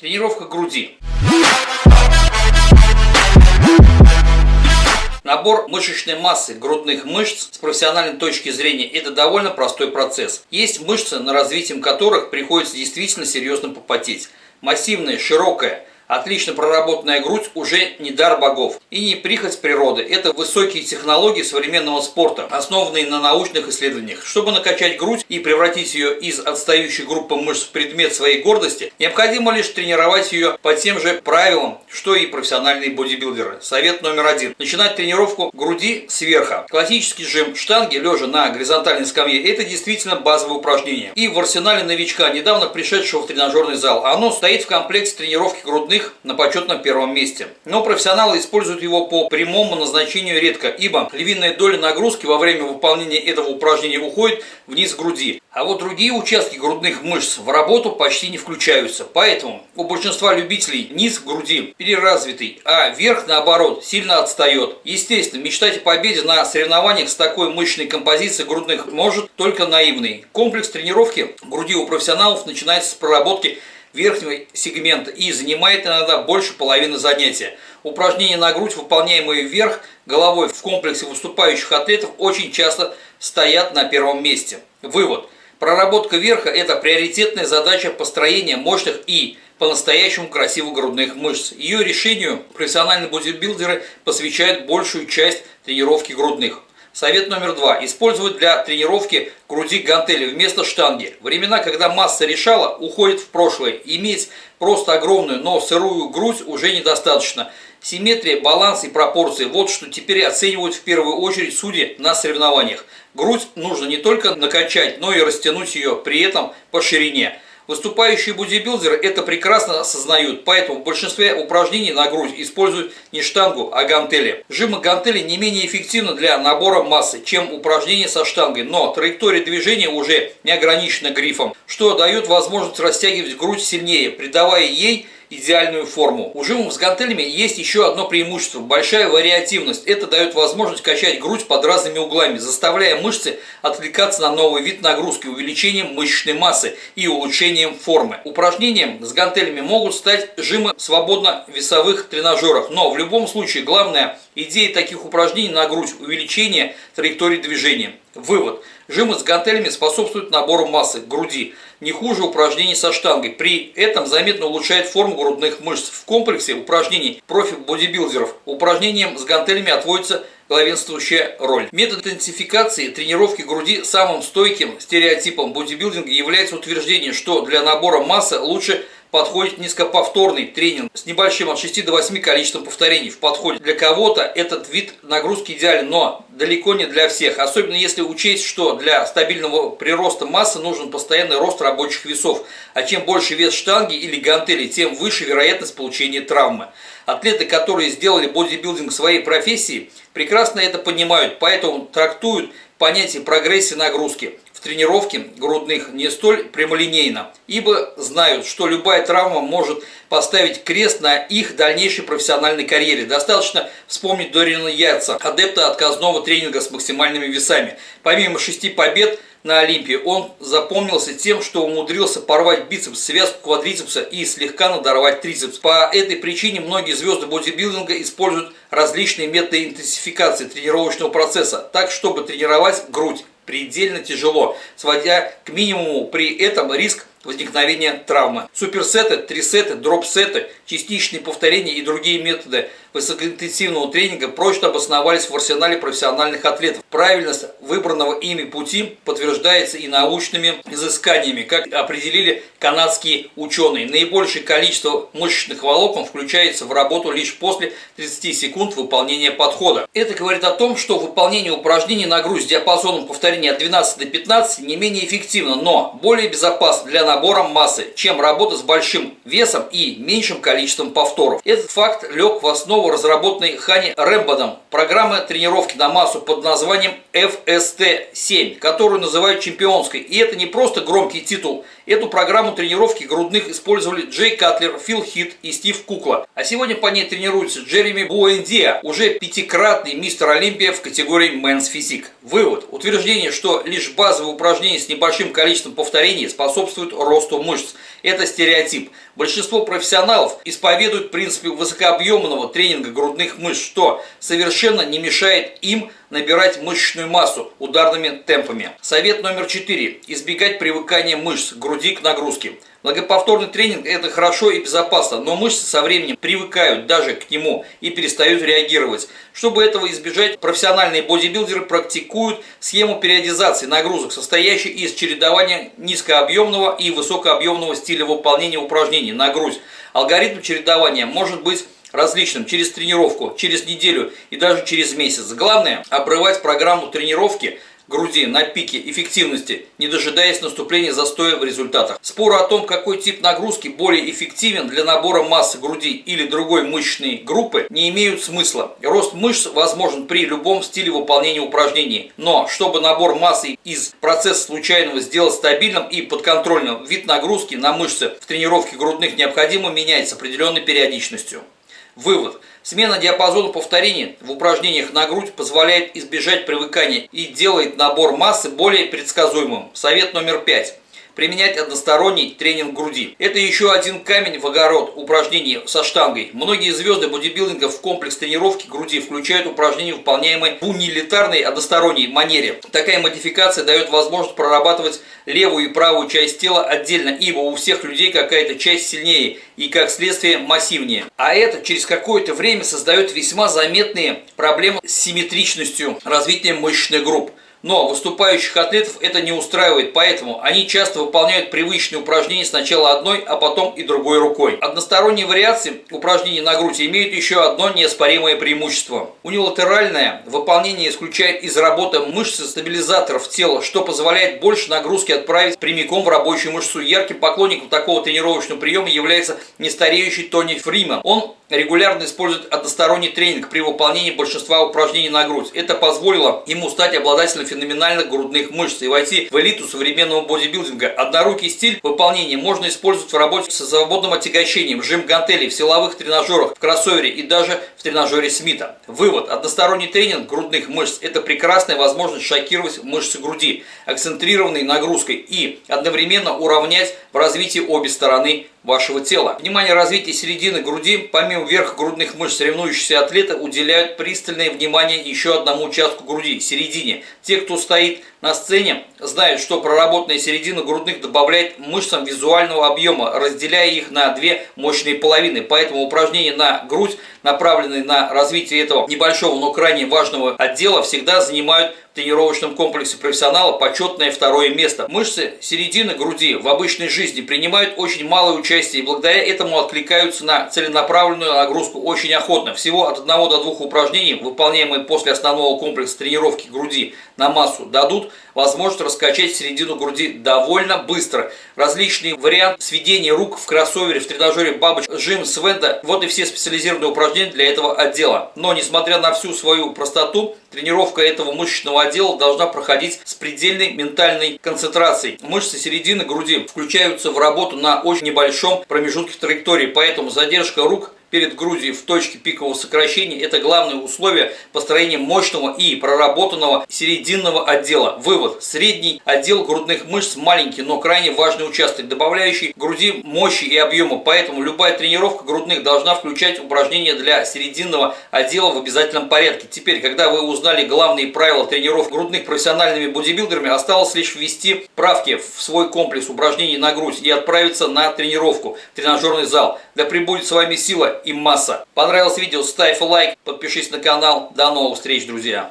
Тренировка груди. Набор мышечной массы грудных мышц с профессиональной точки зрения – это довольно простой процесс. Есть мышцы, на развитием которых приходится действительно серьезно попотеть. Массивная, широкая, Отлично проработанная грудь уже не дар богов и не прихоть природы. Это высокие технологии современного спорта, основанные на научных исследованиях. Чтобы накачать грудь и превратить ее из отстающей группы мышц в предмет своей гордости, необходимо лишь тренировать ее по тем же правилам, что и профессиональные бодибилдеры. Совет номер один. Начинать тренировку груди сверху. Классический жим штанги, лежа на горизонтальной скамье, это действительно базовое упражнение. И в арсенале новичка, недавно пришедшего в тренажерный зал, оно стоит в комплекте тренировки грудных их на почетном первом месте. Но профессионалы используют его по прямому назначению редко, ибо львиная доля нагрузки во время выполнения этого упражнения уходит вниз груди. А вот другие участки грудных мышц в работу почти не включаются. Поэтому у большинства любителей низ груди переразвитый, а верх, наоборот, сильно отстает. Естественно, мечтать о победе на соревнованиях с такой мощной композицией грудных может только наивный. Комплекс тренировки груди у профессионалов начинается с проработки верхнего сегмента и занимает иногда больше половины занятия. Упражнения на грудь, выполняемые вверх головой в комплексе выступающих атлетов, очень часто стоят на первом месте. Вывод. Проработка верха – это приоритетная задача построения мощных и по-настоящему красивых грудных мышц. Ее решению профессиональные бодибилдеры посвящают большую часть тренировки грудных. Совет номер два. Использовать для тренировки груди гантели вместо штанги. Времена, когда масса решала, уходит в прошлое. Иметь просто огромную, но сырую грудь уже недостаточно. Симметрия, баланс и пропорции – вот что теперь оценивают в первую очередь судьи на соревнованиях. Грудь нужно не только накачать, но и растянуть ее при этом по ширине. Выступающие бодибилдеры это прекрасно осознают, поэтому в большинстве упражнений на грудь используют не штангу, а гантели. Жимы гантели не менее эффективны для набора массы, чем упражнения со штангой, но траектория движения уже не ограничена грифом, что дает возможность растягивать грудь сильнее, придавая ей идеальную форму. У жимов с гантелями есть еще одно преимущество – большая вариативность. Это дает возможность качать грудь под разными углами, заставляя мышцы отвлекаться на новый вид нагрузки увеличением мышечной массы и улучшением формы. Упражнением с гантелями могут стать жимы свободно весовых тренажерах, но в любом случае главная идея таких упражнений на грудь – увеличение траектории движения. Вывод. Жимы с гантелями способствуют набору массы груди, не хуже упражнений со штангой. При этом заметно улучшает форму грудных мышц. В комплексе упражнений профи-бодибилдеров упражнениям с гантелями отводится главенствующая роль. Метод интенсификации тренировки груди самым стойким стереотипом бодибилдинга является утверждение, что для набора массы лучше подходит низкоповторный тренинг с небольшим от 6 до 8 количеством повторений в подходе. Для кого-то этот вид нагрузки идеален, но далеко не для всех. Особенно если учесть, что для стабильного прироста массы нужен постоянный рост рабочих весов. А чем больше вес штанги или гантели, тем выше вероятность получения травмы. Атлеты, которые сделали бодибилдинг своей профессией, прекрасно это понимают, поэтому трактуют понятие прогрессии нагрузки в тренировке грудных не столь прямолинейно, ибо знают, что любая травма может поставить крест на их дальнейшей профессиональной карьере. Достаточно вспомнить Дорина Яйца, адепта отказного тренинга с максимальными весами. Помимо шести побед на Олимпии, он запомнился тем, что умудрился порвать бицепс, связку квадрицепса и слегка надорвать трицепс. По этой причине многие звезды бодибилдинга используют различные методы интенсификации тренировочного процесса, так чтобы тренировать грудь предельно тяжело, сводя к минимуму при этом риск возникновения травмы. Суперсеты, трисеты, дропсеты, частичные повторения и другие методы высокоинтенсивного тренинга прочно обосновались в арсенале профессиональных атлетов. Правильность выбранного ими пути подтверждается и научными изысканиями, как определили канадские ученые. Наибольшее количество мышечных волокон включается в работу лишь после 30 секунд выполнения подхода. Это говорит о том, что выполнение упражнений на грудь с диапазоном повторений от 12 до 15 не менее эффективно, но более безопасно для набором массы, чем работа с большим весом и меньшим количеством повторов. Этот факт лег в основу разработанной Хани Рэмбодом программы тренировки на массу под названием FST-7, которую называют чемпионской. И это не просто громкий титул Эту программу тренировки грудных использовали Джей Катлер, Фил Хит и Стив Кукла. А сегодня по ней тренируется Джереми Буэндиа, уже пятикратный мистер Олимпия в категории Men's Physique. Вывод. Утверждение, что лишь базовые упражнения с небольшим количеством повторений способствуют росту мышц. Это стереотип. Большинство профессионалов исповедуют принципы высокообъемного тренинга грудных мышц, что совершенно не мешает им набирать мышечную массу ударными темпами. Совет номер 4. Избегать привыкания мышц груди к нагрузке. Многоповторный тренинг – это хорошо и безопасно, но мышцы со временем привыкают даже к нему и перестают реагировать. Чтобы этого избежать, профессиональные бодибилдеры практикуют схему периодизации нагрузок, состоящей из чередования низкообъемного и высокообъемного стиля выполнения упражнений на грудь. Алгоритм чередования может быть различным через тренировку, через неделю и даже через месяц. Главное – обрывать программу тренировки груди на пике эффективности, не дожидаясь наступления застоя в результатах. Споры о том, какой тип нагрузки более эффективен для набора массы груди или другой мышечной группы, не имеют смысла. Рост мышц возможен при любом стиле выполнения упражнений. Но, чтобы набор массы из процесса случайного сделать стабильным и подконтрольным, вид нагрузки на мышцы в тренировке грудных необходимо менять с определенной периодичностью. Вывод. Смена диапазона повторений в упражнениях на грудь позволяет избежать привыкания и делает набор массы более предсказуемым. Совет номер пять применять односторонний тренинг груди. Это еще один камень в огород упражнений со штангой. Многие звезды бодибилдинга в комплекс тренировки груди включают упражнения, выполняемые в унилитарной односторонней манере. Такая модификация дает возможность прорабатывать левую и правую часть тела отдельно, ибо у всех людей какая-то часть сильнее и, как следствие, массивнее. А это через какое-то время создает весьма заметные проблемы с симметричностью развития мышечных групп. Но выступающих атлетов это не устраивает, поэтому они часто выполняют привычные упражнения сначала одной, а потом и другой рукой. Односторонние вариации упражнений на грудь имеют еще одно неоспоримое преимущество. Унилатеральное выполнение исключает из работы мышцы стабилизаторов тела, что позволяет больше нагрузки отправить прямиком в рабочую мышцу. Ярким поклонником такого тренировочного приема является нестареющий Тони Фриман. Он регулярно использует односторонний тренинг при выполнении большинства упражнений на грудь. Это позволило ему стать обладателем феноменальных грудных мышц и войти в элиту современного бодибилдинга. Однорукий стиль выполнения можно использовать в работе со свободным отягощением, жим гантелей, в силовых тренажерах, в кроссовере и даже в тренажере Смита. Вывод. Односторонний тренинг грудных мышц – это прекрасная возможность шокировать мышцы груди, акцентрированной нагрузкой и одновременно уравнять в развитии обе стороны вашего тела. Внимание развития середины груди, помимо верха грудных мышц, соревнующиеся атлеты уделяют пристальное внимание еще одному участку груди – середине. Те, кто стоит на сцене, знают, что проработанная середина грудных добавляет мышцам визуального объема, разделяя их на две мощные половины. Поэтому упражнения на грудь, направленные на развитие этого небольшого, но крайне важного отдела, всегда занимают в тренировочном комплексе профессионала почетное второе место. Мышцы середины груди в обычной жизни принимают очень малое участие и благодаря этому откликаются на целенаправленную нагрузку очень охотно. Всего от 1 до 2 упражнений, выполняемые после основного комплекса тренировки груди на массу, дадут возможность раскачать середину груди довольно быстро. Различные варианты сведения рук в кроссовере, в тренажере бабоч, жим, свенда. Вот и все специализированные упражнения для этого отдела. Но несмотря на всю свою простоту, тренировка этого мышечного отдела должна проходить с предельной ментальной концентрацией. Мышцы середины груди включаются в работу на очень небольшом промежутке траектории, поэтому задержка рук перед грудью в точке пикового сокращения – это главное условие построения мощного и проработанного серединного отдела. Вывод. Средний отдел грудных мышц маленький, но крайне важный участок, добавляющий груди мощи и объема. Поэтому любая тренировка грудных должна включать упражнения для серединного отдела в обязательном порядке. Теперь, когда вы узнали главные правила тренировок грудных профессиональными бодибилдерами, осталось лишь ввести правки в свой комплекс упражнений на грудь и отправиться на тренировку тренажерный зал. Да пребудет с вами сила и масса. Понравилось видео, ставь лайк, подпишись на канал. До новых встреч, друзья!